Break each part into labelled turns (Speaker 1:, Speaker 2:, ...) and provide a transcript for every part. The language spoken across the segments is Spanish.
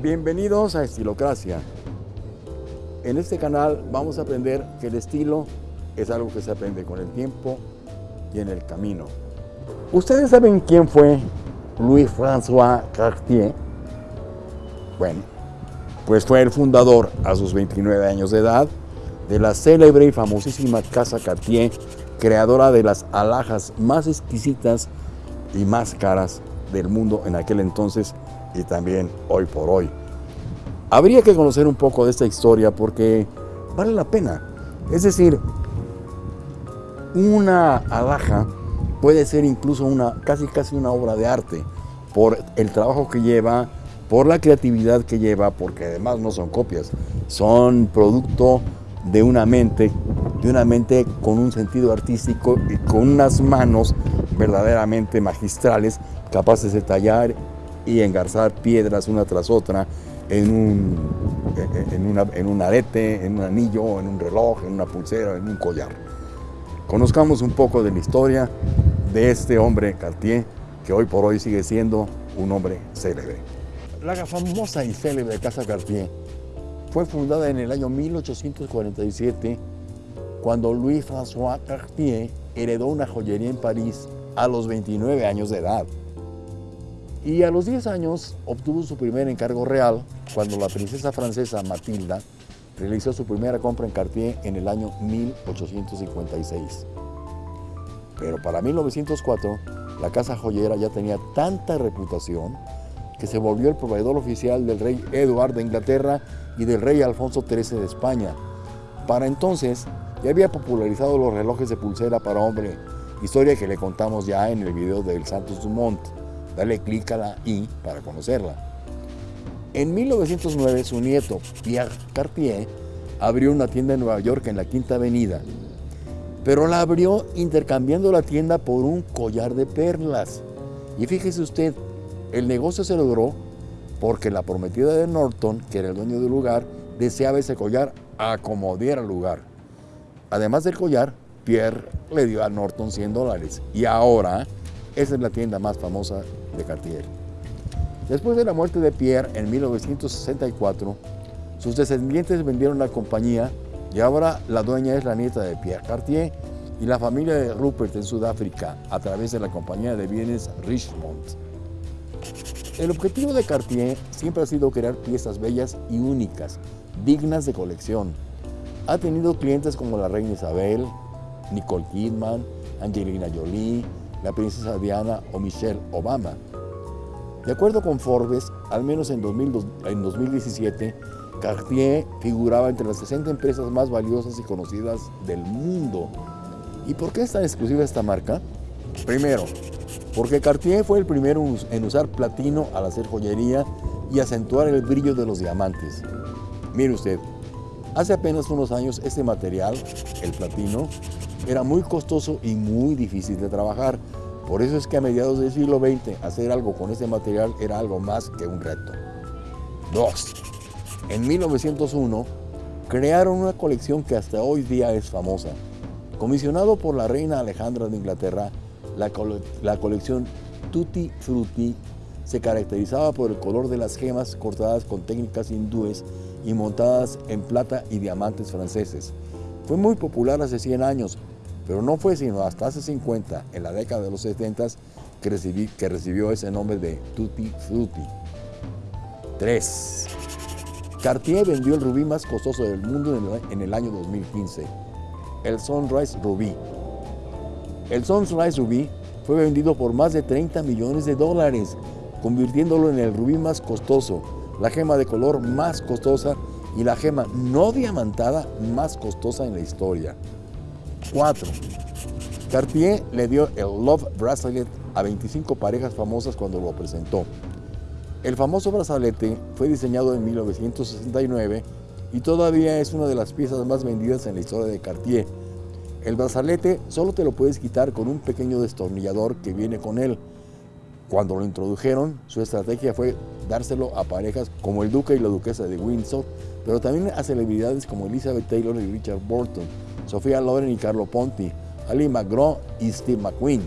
Speaker 1: Bienvenidos a Estilocracia. En este canal vamos a aprender que el estilo es algo que se aprende con el tiempo y en el camino. ¿Ustedes saben quién fue Louis-François Cartier? Bueno, pues fue el fundador a sus 29 años de edad de la célebre y famosísima Casa Cartier, creadora de las alhajas más exquisitas y más caras del mundo en aquel entonces y también hoy por hoy. Habría que conocer un poco de esta historia porque vale la pena. Es decir, una alhaja puede ser incluso una, casi casi una obra de arte por el trabajo que lleva, por la creatividad que lleva, porque además no son copias, son producto de una mente, de una mente con un sentido artístico y con unas manos verdaderamente magistrales, capaces de tallar y engarzar piedras una tras otra en un, en, en un arete, en un anillo, en un reloj, en una pulsera, en un collar. Conozcamos un poco de la historia de este hombre Cartier, que hoy por hoy sigue siendo un hombre célebre. La famosa y célebre Casa Cartier fue fundada en el año 1847 cuando Louis-François Cartier heredó una joyería en París a los 29 años de edad. Y a los 10 años obtuvo su primer encargo real cuando la princesa francesa Matilda realizó su primera compra en Cartier en el año 1856. Pero para 1904, la casa joyera ya tenía tanta reputación que se volvió el proveedor oficial del rey Eduardo de Inglaterra y del rey Alfonso XIII de España. Para entonces, ya había popularizado los relojes de pulsera para hombre, historia que le contamos ya en el video del Santos Dumont. Dale clic a la I para conocerla. En 1909, su nieto, Pierre Cartier, abrió una tienda en Nueva York en la Quinta Avenida, pero la abrió intercambiando la tienda por un collar de perlas. Y fíjese usted, el negocio se logró porque la prometida de Norton, que era el dueño del lugar, deseaba ese collar a como diera lugar. Además del collar, Pierre le dio a Norton 100 dólares y ahora esa es la tienda más famosa de Cartier. Después de la muerte de Pierre en 1964, sus descendientes vendieron la compañía y ahora la dueña es la nieta de Pierre Cartier y la familia de Rupert en Sudáfrica a través de la compañía de bienes Richmond. El objetivo de Cartier siempre ha sido crear piezas bellas y únicas, dignas de colección. Ha tenido clientes como la reina Isabel, Nicole Kidman, Angelina Jolie, la princesa Diana o Michelle Obama. De acuerdo con Forbes, al menos en, 2017, Cartier figuraba entre las 60 empresas más valiosas y conocidas del mundo. ¿Y por qué es tan exclusiva esta marca? Primero, porque Cartier fue el primero en usar platino al hacer joyería y acentuar el brillo de los diamantes. Mire usted, hace apenas unos años este material, el platino, era muy costoso y muy difícil de trabajar. Por eso es que a mediados del siglo XX hacer algo con este material era algo más que un reto. 2. En 1901 crearon una colección que hasta hoy día es famosa. Comisionado por la reina Alejandra de Inglaterra, la, colección Tutti Frutti se caracterizaba por el color de las gemas cortadas con técnicas hindúes y montadas en plata y diamantes franceses. Fue muy popular hace 100 años, pero no fue sino hasta hace 50, en la década de los 70, que, que recibió ese nombre de Tutti Frutti. 3. Cartier vendió el rubí más costoso del mundo en el, año 2015, el Sunrise Rubí, el Sunrise Ruby fue vendido por más de 30 millones de dólares, convirtiéndolo en el rubí más costoso, la gema de color más costosa y la gema no diamantada más costosa en la historia. 4. Cartier le dio el Love Bracelet a 25 parejas famosas cuando lo presentó. El famoso brazalete fue diseñado en 1969 y todavía es una de las piezas más vendidas en la historia de Cartier, el brazalete solo te lo puedes quitar con un pequeño destornillador que viene con él. Cuando lo introdujeron, su estrategia fue dárselo a parejas como el duque y la duquesa de Windsor, pero también a celebridades como Elizabeth Taylor y Richard Burton, Sofía Loren y Carlo Ponti, Ali McGraw y Steve McQueen.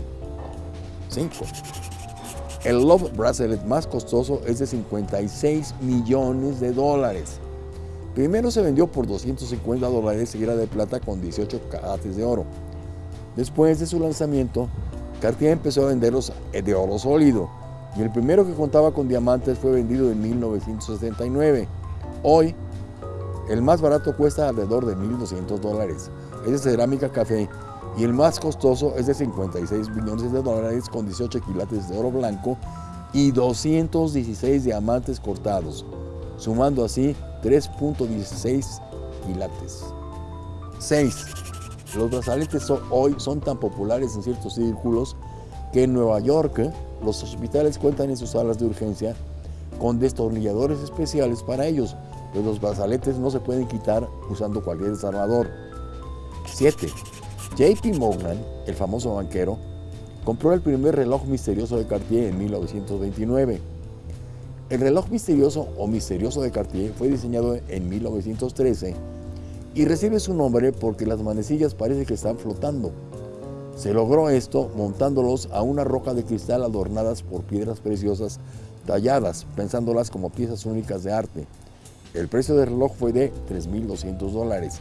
Speaker 1: 5. El Love Bracelet más costoso es de 56 millones de dólares. Primero se vendió por 250 dólares y era de plata con 18 carates de oro. Después de su lanzamiento, Cartier empezó a venderlos de oro sólido y el primero que contaba con diamantes fue vendido en 1979. Hoy, el más barato cuesta alrededor de 1.200 dólares. Es de cerámica café y el más costoso es de 56 millones de dólares con 18 quilates de oro blanco y 216 diamantes cortados, sumando así 3.16 quilates. 6. Los brazaletes hoy son tan populares en ciertos círculos que en Nueva York los hospitales cuentan en sus salas de urgencia con destornilladores especiales para ellos, pero los brazaletes no se pueden quitar usando cualquier desarmador. 7. JP Morgan, el famoso banquero, compró el primer reloj misterioso de Cartier en 1929. El reloj misterioso o misterioso de Cartier fue diseñado en 1913 y recibe su nombre porque las manecillas parece que están flotando. Se logró esto montándolos a una roca de cristal adornadas por piedras preciosas talladas, pensándolas como piezas únicas de arte. El precio del reloj fue de 3.200 dólares.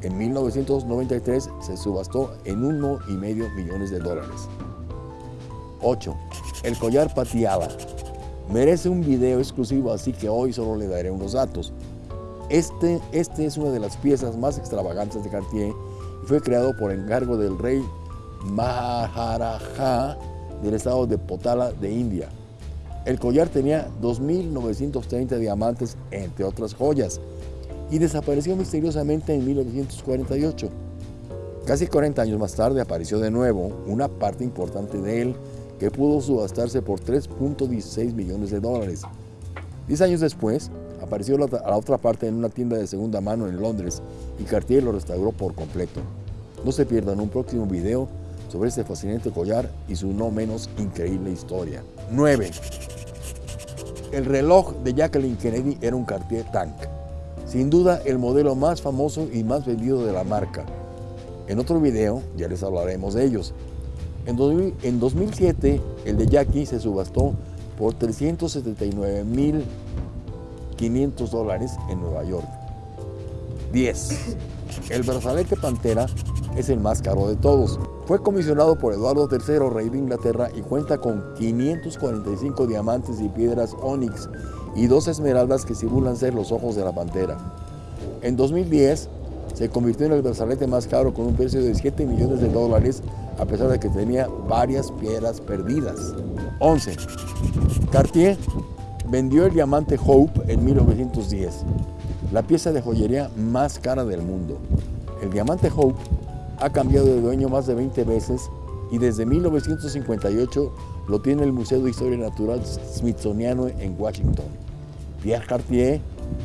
Speaker 1: En 1993 se subastó en 1,5 millones de dólares. 8. El collar Patiala. Merece un video exclusivo, así que hoy solo le daré unos datos. Este, este es una de las piezas más extravagantes de Cartier y fue creado por encargo del rey Maharaja del estado de Potala de India. El collar tenía 2.930 diamantes, entre otras joyas, y desapareció misteriosamente en 1948. Casi 40 años más tarde apareció de nuevo una parte importante de él que pudo subastarse por 3.16 millones de dólares. Diez años después, apareció la, la otra parte en una tienda de segunda mano en Londres y Cartier lo restauró por completo. No se pierdan un próximo video sobre este fascinante collar y su no menos increíble historia. 9. El reloj de Jacqueline Kennedy era un Cartier Tank, sin duda el modelo más famoso y más vendido de la marca. En otro video ya les hablaremos de ellos. En, 2007 el de Jackie se subastó por 379 500 dólares en Nueva York. 10. El brazalete Pantera es el más caro de todos. Fue comisionado por Eduardo III, rey de Inglaterra, y cuenta con 545 diamantes y piedras ónix y dos esmeraldas que simulan ser los ojos de la pantera. En 2010 se convirtió en el brazalete más caro con un precio de 7 millones de dólares a pesar de que tenía varias piedras perdidas. 11. Cartier vendió el diamante Hope en 1910, la pieza de joyería más cara del mundo. El diamante Hope ha cambiado de dueño más de 20 veces y desde 1958 lo tiene el Museo de Historia Natural Smithsoniano en Washington. Pierre Cartier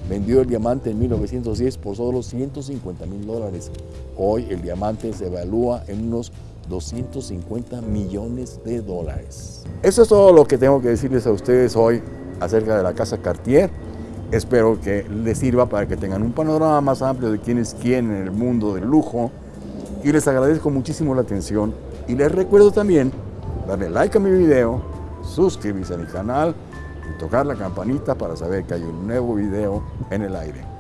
Speaker 1: vendió el diamante en 1910 por solo 150 mil dólares. Hoy el diamante se evalúa en unos 250 millones de dólares. Eso es todo lo que tengo que decirles a ustedes hoy acerca de la casa Cartier. Espero que les sirva para que tengan un panorama más amplio de quién es quién en el mundo del lujo. Y les agradezco muchísimo la atención. Y les recuerdo también darle like a mi video, suscribirse a mi canal y tocar la campanita para saber que hay un nuevo video en el aire.